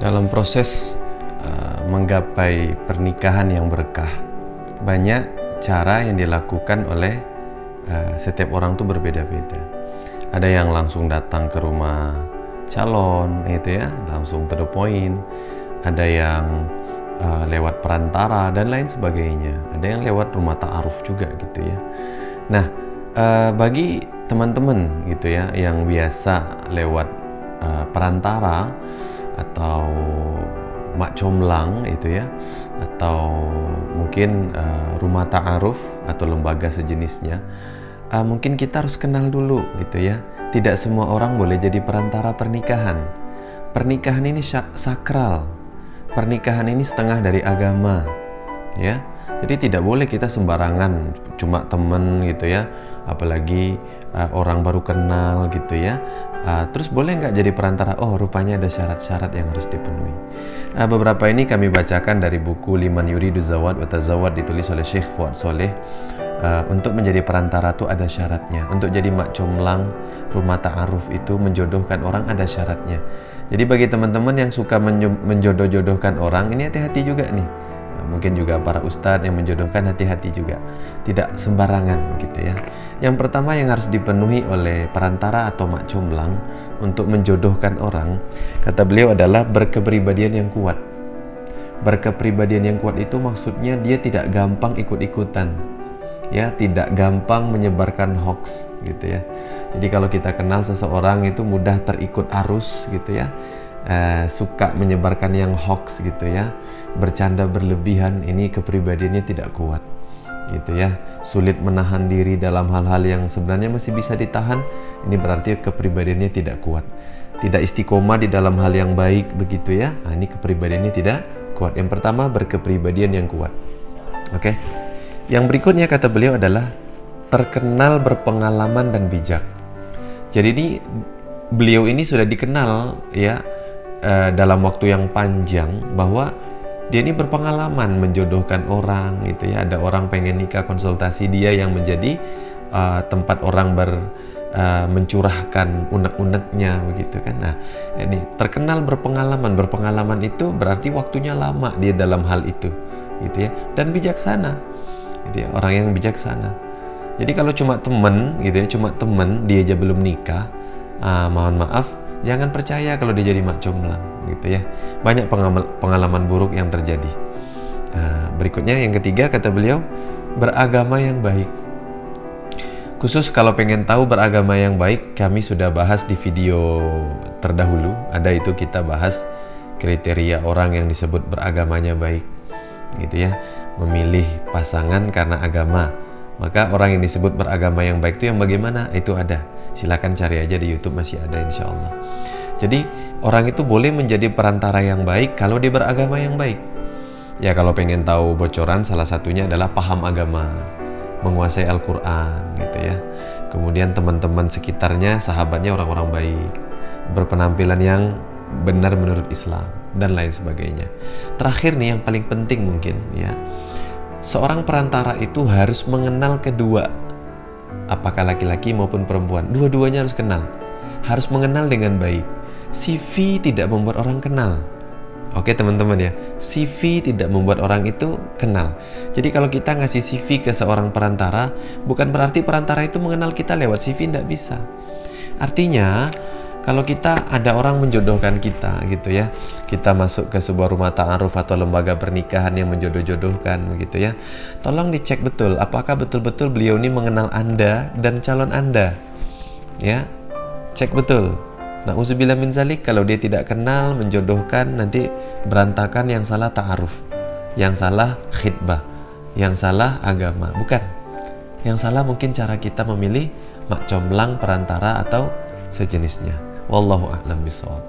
Dalam proses uh, menggapai pernikahan yang berkah, banyak cara yang dilakukan oleh uh, setiap orang tuh berbeda-beda. Ada yang langsung datang ke rumah calon, itu ya, langsung to the point. Ada yang uh, lewat perantara dan lain sebagainya. Ada yang lewat rumah ta'aruf juga gitu ya. Nah, uh, bagi teman-teman gitu ya yang biasa lewat uh, perantara atau mak comlang itu ya. Atau mungkin uh, rumah ta'aruf atau lembaga sejenisnya. Uh, mungkin kita harus kenal dulu gitu ya. Tidak semua orang boleh jadi perantara pernikahan. Pernikahan ini sakral. Pernikahan ini setengah dari agama ya. Jadi tidak boleh kita sembarangan cuma temen gitu ya. Apalagi uh, orang baru kenal gitu ya Uh, terus boleh nggak jadi perantara? Oh, rupanya ada syarat-syarat yang harus dipenuhi. Uh, beberapa ini kami bacakan dari buku Liman Yuridu Zawad wa Tazawad ditulis oleh Syekh Fuad Soleh. Uh, untuk menjadi perantara itu ada syaratnya. Untuk jadi mak comlang rumah ta'aruf itu menjodohkan orang ada syaratnya. Jadi bagi teman-teman yang suka menjodoh-jodohkan orang, ini hati-hati juga nih. Mungkin juga para ustadz yang menjodohkan hati-hati juga. Tidak sembarangan gitu ya. Yang pertama yang harus dipenuhi oleh perantara atau mak comblang untuk menjodohkan orang, kata beliau adalah berkepribadian yang kuat. Berkepribadian yang kuat itu maksudnya dia tidak gampang ikut-ikutan. Ya, tidak gampang menyebarkan hoax gitu ya. Jadi kalau kita kenal seseorang itu mudah terikut arus gitu ya. Eh, suka menyebarkan yang hoax gitu ya. Bercanda berlebihan ini kepribadiannya tidak kuat gitu ya. Sulit menahan diri dalam hal-hal yang sebenarnya masih bisa ditahan ini berarti kepribadiannya tidak kuat. Tidak istiqomah di dalam hal yang baik begitu ya. Nah, ini kepribadiannya tidak kuat. Yang pertama berkepribadian yang kuat. Oke? Yang berikutnya kata beliau adalah terkenal berpengalaman dan bijak. Jadi ini beliau ini sudah dikenal ya eh, dalam waktu yang panjang bahwa dia ini berpengalaman menjodohkan orang gitu ya. Ada orang pengen nikah konsultasi dia yang menjadi uh, tempat orang ber uh, mencurahkan unek-uneknya begitu kan. Nah ini terkenal berpengalaman. Berpengalaman itu berarti waktunya lama dia dalam hal itu gitu ya. Dan bijaksana gitu ya orang yang bijaksana. Jadi kalau cuma temen gitu ya cuma temen dia aja belum nikah uh, mohon maaf jangan percaya kalau dia jadi mak comblang gitu ya. Banyak pengalaman buruk yang terjadi. Nah, berikutnya yang ketiga kata beliau beragama yang baik. Khusus kalau pengen tahu beragama yang baik kami sudah bahas di video terdahulu. Ada itu kita bahas kriteria orang yang disebut beragamanya baik gitu ya. Memilih pasangan karena agama maka orang yang disebut beragama yang baik itu yang bagaimana itu ada silakan cari aja di YouTube masih ada insya Allah jadi orang itu boleh menjadi perantara yang baik kalau dia beragama yang baik. Ya kalau pengen tahu bocoran salah satunya adalah paham agama, menguasai Al-Quran gitu ya. Kemudian teman-teman sekitarnya, sahabatnya orang-orang baik, berpenampilan yang benar menurut Islam dan lain sebagainya. Terakhir nih yang paling penting mungkin ya, seorang perantara itu harus mengenal kedua, apakah laki-laki maupun perempuan, dua-duanya harus kenal, harus mengenal dengan baik CV tidak membuat orang kenal. Oke teman-teman ya, CV tidak membuat orang itu kenal. Jadi kalau kita ngasih CV ke seorang perantara, bukan berarti perantara itu mengenal kita lewat CV, tidak bisa. Artinya, kalau kita ada orang menjodohkan kita gitu ya, kita masuk ke sebuah rumah ta'aruf atau lembaga pernikahan yang menjodoh-jodohkan begitu ya, tolong dicek betul apakah betul-betul beliau ini mengenal Anda dan calon Anda. Ya, cek betul Nah, uzubillah min zalik kalau dia tidak kenal menjodohkan nanti berantakan yang salah ta'aruf, yang salah khidbah, yang salah agama, bukan. Yang salah mungkin cara kita memilih mak comblang perantara atau sejenisnya. والله أعلم بالصواب